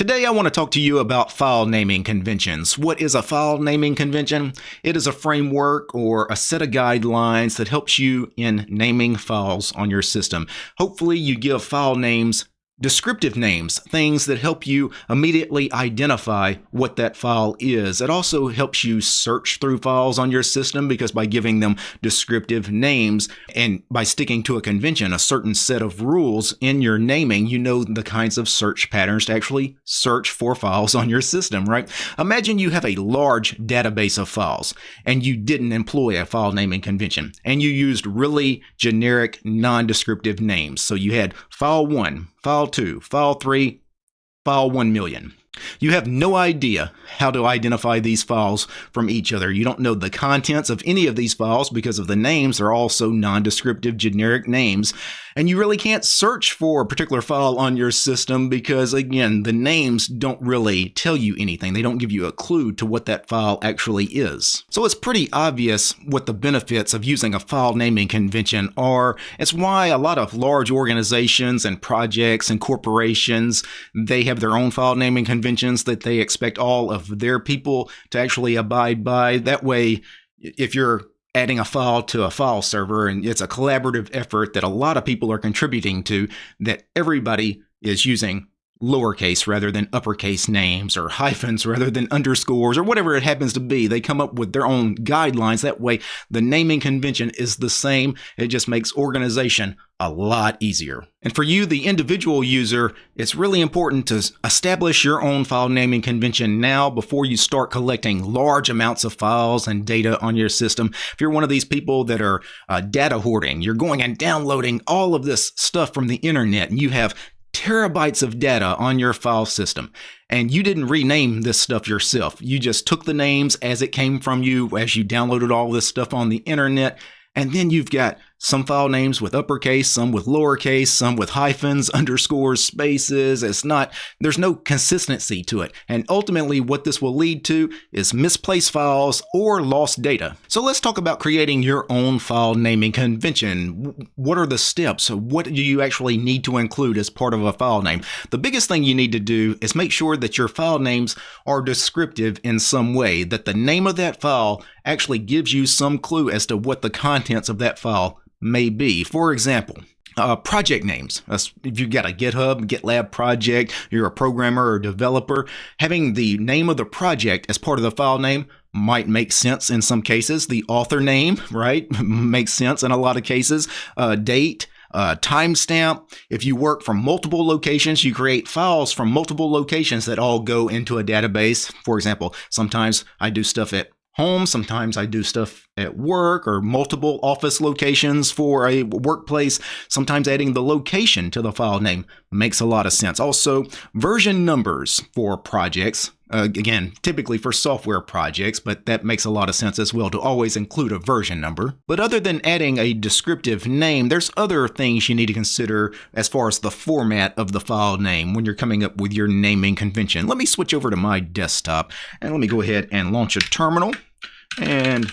Today, I want to talk to you about file naming conventions. What is a file naming convention? It is a framework or a set of guidelines that helps you in naming files on your system. Hopefully, you give file names Descriptive names, things that help you immediately identify what that file is. It also helps you search through files on your system because by giving them descriptive names and by sticking to a convention, a certain set of rules in your naming, you know the kinds of search patterns to actually search for files on your system, right? Imagine you have a large database of files and you didn't employ a file naming convention and you used really generic non-descriptive names. So you had file 1, file 2, file 3, file 1 million. You have no idea how to identify these files from each other. You don't know the contents of any of these files because of the names. They're also non-descriptive generic names. And you really can't search for a particular file on your system because, again, the names don't really tell you anything. They don't give you a clue to what that file actually is. So it's pretty obvious what the benefits of using a file naming convention are. It's why a lot of large organizations and projects and corporations, they have their own file naming convention conventions that they expect all of their people to actually abide by. That way, if you're adding a file to a file server and it's a collaborative effort that a lot of people are contributing to, that everybody is using lowercase rather than uppercase names or hyphens rather than underscores or whatever it happens to be. They come up with their own guidelines. That way, the naming convention is the same. It just makes organization a lot easier. And for you, the individual user, it's really important to establish your own file naming convention now before you start collecting large amounts of files and data on your system. If you're one of these people that are uh, data hoarding, you're going and downloading all of this stuff from the internet and you have terabytes of data on your file system and you didn't rename this stuff yourself. You just took the names as it came from you as you downloaded all this stuff on the internet. And then you've got some file names with uppercase, some with lowercase, some with hyphens, underscores, spaces. It's not, there's no consistency to it. And ultimately, what this will lead to is misplaced files or lost data. So let's talk about creating your own file naming convention. What are the steps? What do you actually need to include as part of a file name? The biggest thing you need to do is make sure that your file names are descriptive in some way, that the name of that file actually gives you some clue as to what the contents of that file may be. For example, uh, project names. If you've got a GitHub, GitLab project, you're a programmer or developer, having the name of the project as part of the file name might make sense in some cases. The author name, right, makes sense in a lot of cases. Uh, date, uh, timestamp. If you work from multiple locations, you create files from multiple locations that all go into a database. For example, sometimes I do stuff at home. Sometimes I do stuff at work or multiple office locations for a workplace. Sometimes adding the location to the file name makes a lot of sense. Also, version numbers for projects. Uh, again, typically for software projects, but that makes a lot of sense as well to always include a version number. But other than adding a descriptive name, there's other things you need to consider as far as the format of the file name when you're coming up with your naming convention. Let me switch over to my desktop and let me go ahead and launch a terminal. And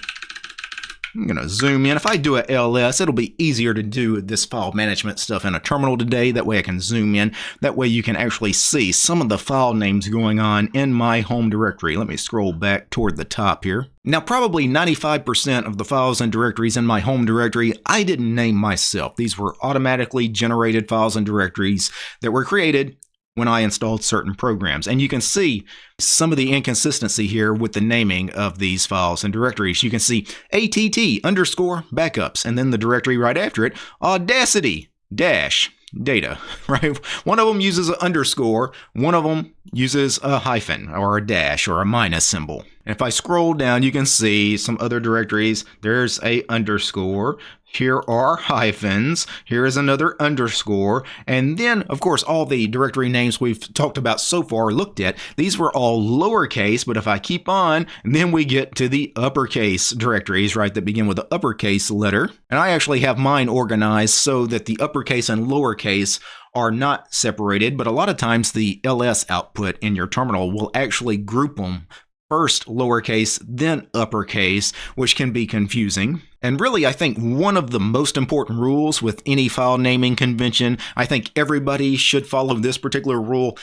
I'm going to zoom in. If I do a LS, it'll be easier to do this file management stuff in a terminal today. That way I can zoom in. That way you can actually see some of the file names going on in my home directory. Let me scroll back toward the top here. Now, probably 95% of the files and directories in my home directory, I didn't name myself. These were automatically generated files and directories that were created when I installed certain programs. And you can see some of the inconsistency here with the naming of these files and directories. You can see ATT underscore backups, and then the directory right after it, Audacity dash data, right? One of them uses an underscore, one of them uses a hyphen or a dash or a minus symbol. And if I scroll down, you can see some other directories. There's a underscore. Here are hyphens. Here is another underscore. And then, of course, all the directory names we've talked about so far looked at, these were all lowercase. But if I keep on, then we get to the uppercase directories, right, that begin with the uppercase letter. And I actually have mine organized so that the uppercase and lowercase are not separated, but a lot of times the ls output in your terminal will actually group them first lowercase, then uppercase, which can be confusing. And really, I think one of the most important rules with any file naming convention, I think everybody should follow this particular rule,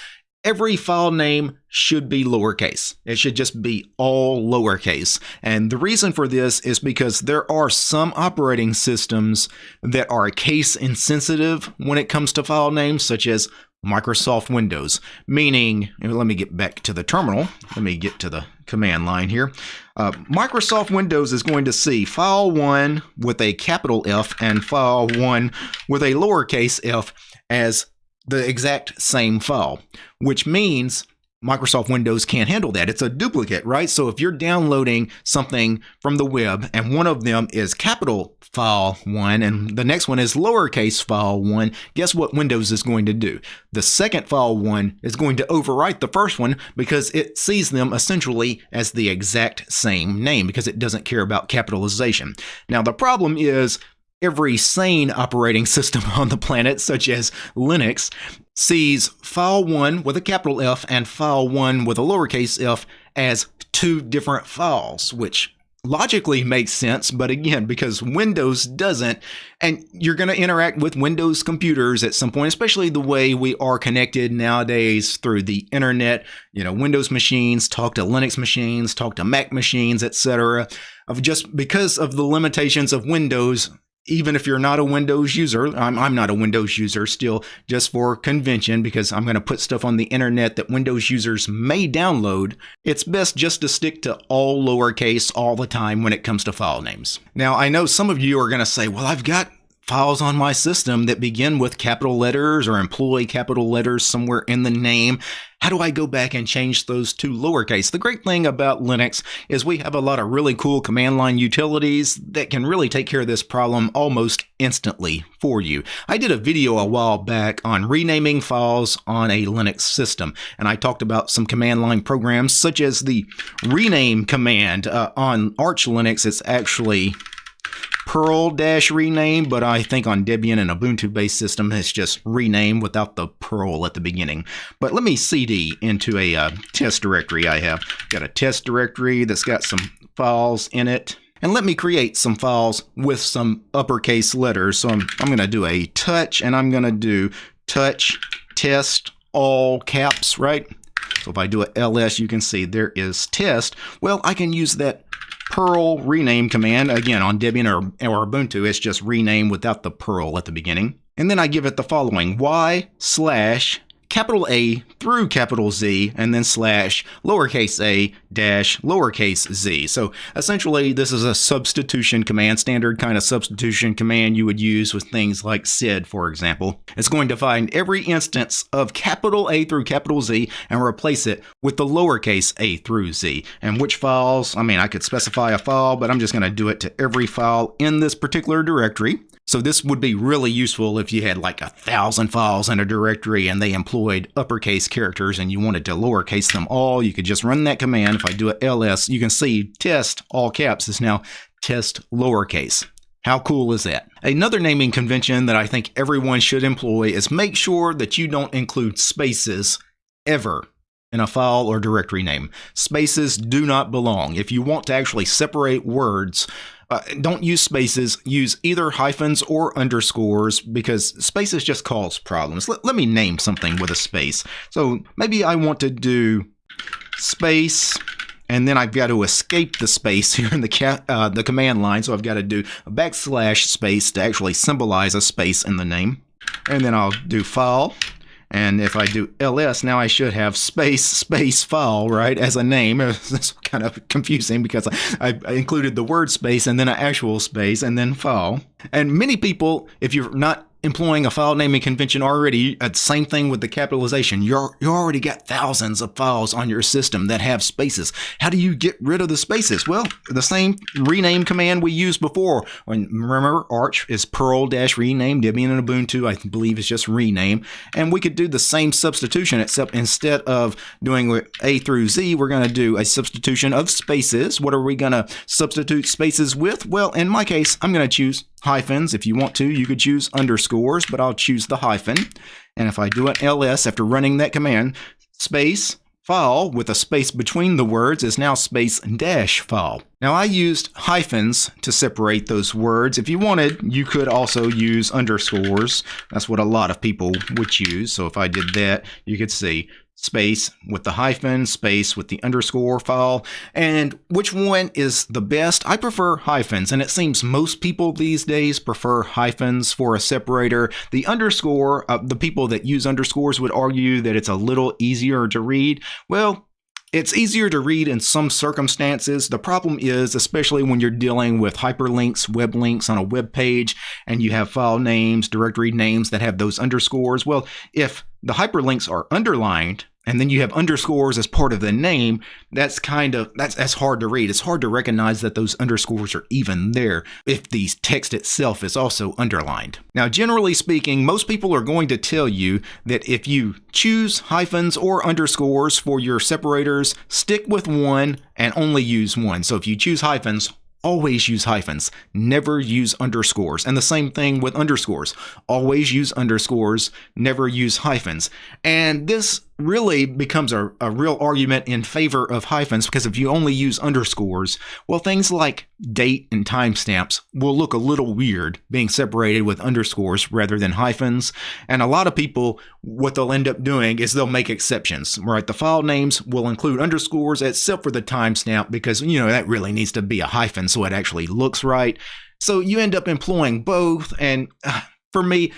every file name should be lowercase. It should just be all lowercase. And the reason for this is because there are some operating systems that are case insensitive when it comes to file names, such as Microsoft Windows, meaning, let me get back to the terminal. Let me get to the command line here. Uh, Microsoft Windows is going to see file 1 with a capital F and file 1 with a lowercase f as the exact same file, which means Microsoft Windows can't handle that. It's a duplicate, right? So if you're downloading something from the web and one of them is capital file 1 and the next one is lowercase file 1, guess what Windows is going to do? The second file 1 is going to overwrite the first one because it sees them essentially as the exact same name because it doesn't care about capitalization. Now the problem is every sane operating system on the planet, such as Linux, sees file 1 with a capital F and file 1 with a lowercase f as two different files, which logically makes sense, but again, because Windows doesn't, and you're going to interact with Windows computers at some point, especially the way we are connected nowadays through the internet. You know, Windows machines talk to Linux machines, talk to Mac machines, etc. Of just because of the limitations of Windows, even if you're not a Windows user, I'm, I'm not a Windows user still, just for convention, because I'm going to put stuff on the internet that Windows users may download, it's best just to stick to all lowercase all the time when it comes to file names. Now, I know some of you are going to say, well, I've got files on my system that begin with capital letters or employ capital letters somewhere in the name. How do I go back and change those to lowercase? The great thing about Linux is we have a lot of really cool command line utilities that can really take care of this problem almost instantly for you. I did a video a while back on renaming files on a Linux system, and I talked about some command line programs such as the rename command uh, on Arch Linux. It's actually Perl dash rename, but I think on Debian and Ubuntu based system, it's just rename without the Perl at the beginning. But let me CD into a uh, test directory I have. Got a test directory that's got some files in it. And let me create some files with some uppercase letters. So I'm, I'm going to do a touch and I'm going to do touch test all caps, right? So if I do a ls, you can see there is test. Well, I can use that Perl rename command. Again, on Debian or, or Ubuntu, it's just rename without the Perl at the beginning. And then I give it the following, y slash capital A through capital Z and then slash lowercase a dash lowercase z. So essentially this is a substitution command, standard kind of substitution command you would use with things like sed, for example. It's going to find every instance of capital A through capital Z and replace it with the lowercase a through z. And which files, I mean, I could specify a file, but I'm just going to do it to every file in this particular directory. So this would be really useful if you had like a thousand files in a directory and they employed uppercase characters and you wanted to lowercase them all. You could just run that command. If I do a ls, you can see test all caps is now test lowercase. How cool is that? Another naming convention that I think everyone should employ is make sure that you don't include spaces ever in a file or directory name. Spaces do not belong. If you want to actually separate words, uh, don't use spaces. Use either hyphens or underscores because spaces just cause problems. Let, let me name something with a space. So maybe I want to do space and then I've got to escape the space here in the, uh, the command line. So I've got to do a backslash space to actually symbolize a space in the name. And then I'll do file and if I do ls, now I should have space, space file, right, as a name. It's kind of confusing because I, I included the word space and then an actual space and then file. And many people, if you're not employing a file naming convention already. Uh, same thing with the capitalization. You're you already got thousands of files on your system that have spaces. How do you get rid of the spaces? Well, the same rename command we used before. When remember, Arch is Perl dash rename. Debian and Ubuntu, I believe, is just rename. And we could do the same substitution, except instead of doing A through Z, we're going to do a substitution of spaces. What are we going to substitute spaces with? Well, in my case, I'm going to choose hyphens. If you want to, you could choose underscores, but I'll choose the hyphen. And if I do an ls after running that command, space file with a space between the words is now space dash file. Now I used hyphens to separate those words. If you wanted, you could also use underscores. That's what a lot of people would choose. So if I did that, you could see space with the hyphen, space with the underscore file. And which one is the best? I prefer hyphens, and it seems most people these days prefer hyphens for a separator. The underscore, uh, the people that use underscores would argue that it's a little easier to read. Well, it's easier to read in some circumstances. The problem is, especially when you're dealing with hyperlinks, web links on a web page, and you have file names, directory names that have those underscores. Well, if the hyperlinks are underlined, and then you have underscores as part of the name, that's kind of that's that's hard to read. It's hard to recognize that those underscores are even there if the text itself is also underlined. Now, generally speaking, most people are going to tell you that if you choose hyphens or underscores for your separators, stick with one and only use one. So if you choose hyphens, always use hyphens, never use underscores. And the same thing with underscores. Always use underscores, never use hyphens. And this really becomes a, a real argument in favor of hyphens because if you only use underscores, well, things like date and timestamps will look a little weird being separated with underscores rather than hyphens. And a lot of people, what they'll end up doing is they'll make exceptions, right? The file names will include underscores except for the timestamp because, you know, that really needs to be a hyphen so it actually looks right. So you end up employing both, and uh, for me,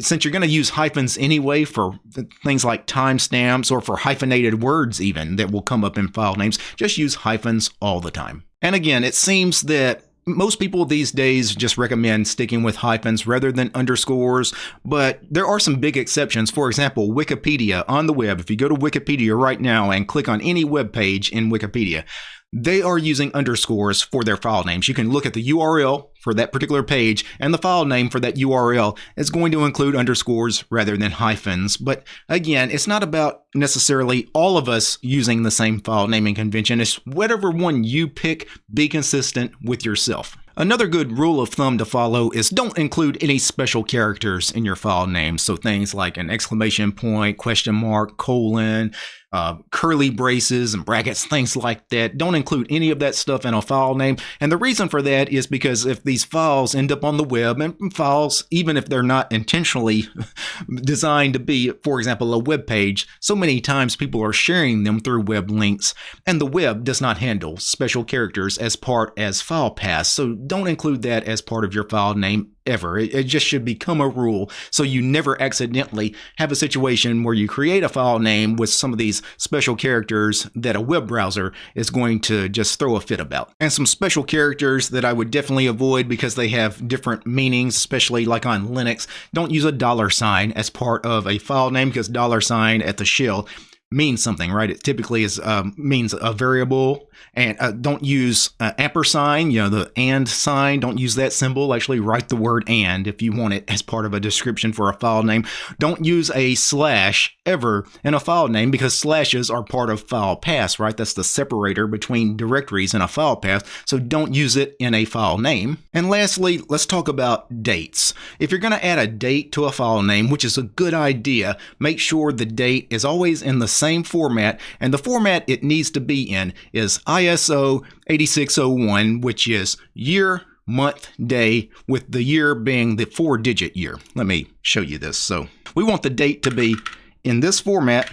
since you're going to use hyphens anyway for things like timestamps or for hyphenated words, even that will come up in file names, just use hyphens all the time. And again, it seems that most people these days just recommend sticking with hyphens rather than underscores, but there are some big exceptions. For example, Wikipedia on the web. If you go to Wikipedia right now and click on any web page in Wikipedia, they are using underscores for their file names. You can look at the URL for that particular page, and the file name for that URL is going to include underscores rather than hyphens. But again, it's not about necessarily all of us using the same file naming convention. It's whatever one you pick, be consistent with yourself. Another good rule of thumb to follow is don't include any special characters in your file name. So things like an exclamation point, question mark, colon, uh, curly braces and brackets, things like that. Don't include any of that stuff in a file name. And the reason for that is because if these files end up on the web, and files, even if they're not intentionally designed to be, for example, a web page, so many times people are sharing them through web links, and the web does not handle special characters as part as file paths. So don't include that as part of your file name ever. It, it, just should become a rule so you never accidentally have a situation where you create a file name with some of these special characters that a web browser is going to just throw a fit about. And some special characters that I would definitely avoid because they have different meanings, especially like on Linux. Don't use a dollar sign as part of a file name because dollar sign at the shell means something, right? It typically is um, means a variable, and uh, don't use uh, ampersand, you know, the and sign. Don't use that symbol. Actually, write the word and if you want it as part of a description for a file name. Don't use a slash ever in a file name because slashes are part of file paths, right? That's the separator between directories in a file path. So don't use it in a file name. And lastly, let's talk about dates. If you're going to add a date to a file name, which is a good idea, make sure the date is always in the same format, and the format it needs to be in is ISO 8601, which is year, month, day, with the year being the four digit year. Let me show you this. So we want the date to be in this format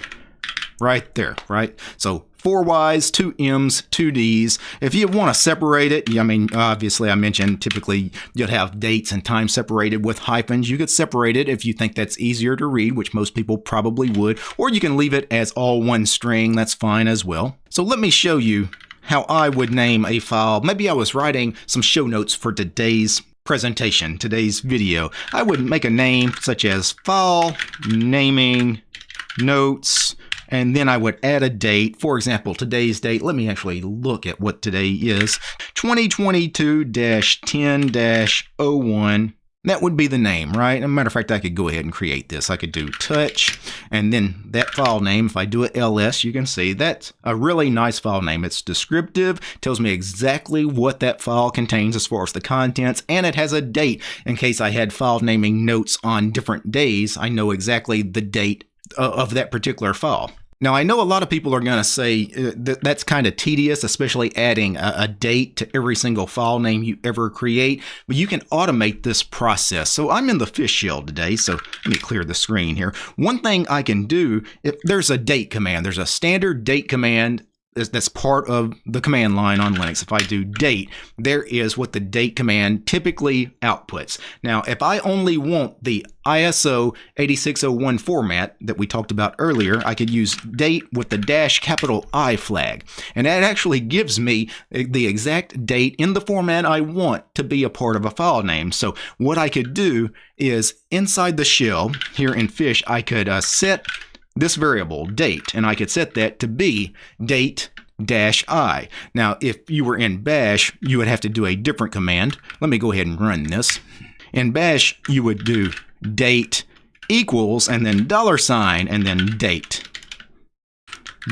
right there, right? So four Y's, two M's, two D's. If you want to separate it, I mean, obviously I mentioned typically you'd have dates and time separated with hyphens. You could separate it if you think that's easier to read, which most people probably would, or you can leave it as all one string. That's fine as well. So let me show you how I would name a file. Maybe I was writing some show notes for today's presentation, today's video. I would make a name such as file naming notes and then I would add a date. For example, today's date, let me actually look at what today is 2022 10 01. That would be the name, right? As a matter of fact, I could go ahead and create this. I could do touch, and then that file name, if I do it ls, you can see that's a really nice file name. It's descriptive, tells me exactly what that file contains as far as the contents, and it has a date. In case I had file naming notes on different days, I know exactly the date uh, of that particular file. Now, I know a lot of people are going to say uh, that that's kind of tedious, especially adding a, a, date to every single file name you ever create, but you can automate this process. So I'm in the fish shell today, so let me clear the screen here. One thing I can do, if there's a date command, there's a standard date command that's part of the command line on Linux. If I do date, there is what the date command typically outputs. Now, if I only want the ISO 8601 format that we talked about earlier, I could use date with the dash capital I flag. And that actually gives me the exact date in the format I want to be a part of a file name. So what I could do is inside the shell here in Fish, I could uh, set this variable, date, and I could set that to be date dash i. Now, if you were in bash, you would have to do a different command. Let me go ahead and run this. In bash, you would do date equals and then dollar sign and then date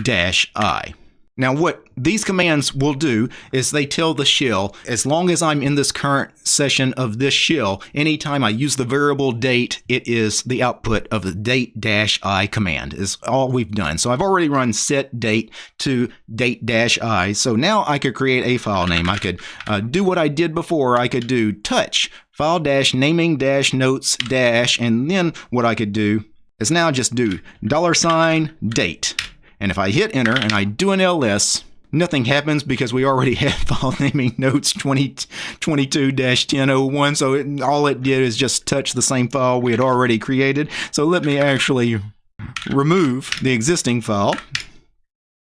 dash i. Now what these commands will do is they tell the shell, as long as I'm in this current session of this shell, anytime I use the variable date, it is the output of the date dash i command is all we've done. So I've already run set date to date dash i. So now I could create a file name. I could uh, do what I did before. I could do touch file dash naming dash notes dash, and then what I could do is now just do dollar sign date. And if I hit enter and I do an ls, nothing happens because we already have file naming notes 2022-1001. So it, all it did is just touch the same file we had already created. So let me actually remove the existing file.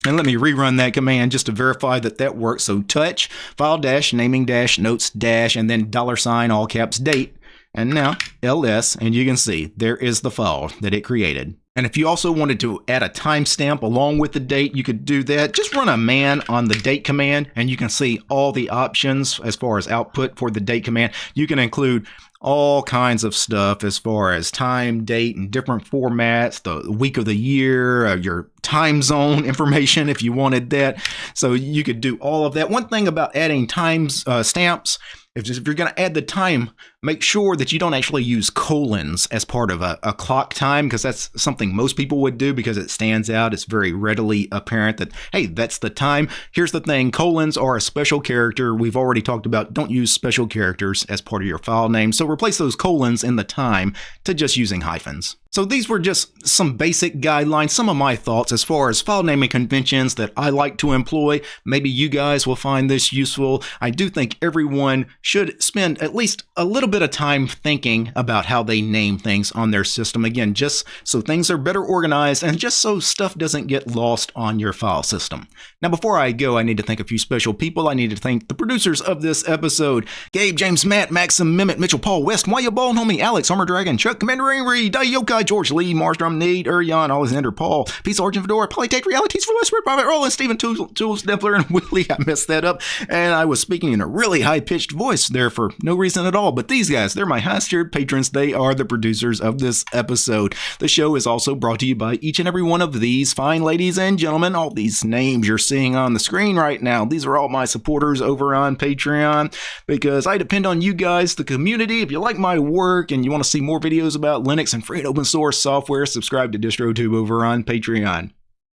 And let me rerun that command just to verify that that works. So touch, file dash, naming dash, notes dash, and then dollar sign, all caps, date. And now ls, and you can see there is the file that it created. And if you also wanted to add a timestamp along with the date, you could do that. Just run a man on the date command and you can see all the options as far as output for the date command. You can include all kinds of stuff as far as time, date, and different formats, the week of the year, uh, your time zone information if you wanted that. So you could do all of that. One thing about adding times uh, stamps if, you're going to add the time, make sure that you don't actually use colons as part of a, a clock time because that's something most people would do because it stands out. It's very readily apparent that, hey, that's the time. Here's the thing colons are a special character. We've already talked about don't use special characters as part of your file name. So replace those colons in the time to just using hyphens. So these were just some basic guidelines, some of my thoughts as far as file naming conventions that I like to employ. Maybe you guys will find this useful. I do think everyone should spend at least a little bit of time thinking about how they name things on their system. Again, just so things are better organized and just so stuff doesn't get lost on your file system. Now, before I go, I need to thank a few special people. I need to thank the producers of this episode Gabe, James, Matt, Maxim, Mehmet, Mitchell, Paul, West, Why You Bald Homie, Alex, Armor Dragon, Chuck, Commander Angry, Dayokai, George Lee, Marstrom, Nate, Urian, Alexander, Paul, Peace, Origin, Fedora, Polytech Realities for Private Roland, Stephen, Tools, Dempler, and Willie. I messed that up. And I was speaking in a really high pitched voice there for no reason at all. But these guys, they're my highest tiered patrons. They are the producers of this episode. The show is also brought to you by each and every one of these fine ladies and gentlemen. All these names you're seeing on the screen right now, these are all my supporters over on Patreon because I depend on you guys, the community. If you like my work and you want to see more videos about Linux and free and open source software, subscribe to DistroTube over on Patreon.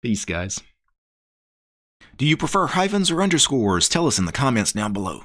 Peace, guys. Do you prefer hyphens or underscores? Tell us in the comments down below.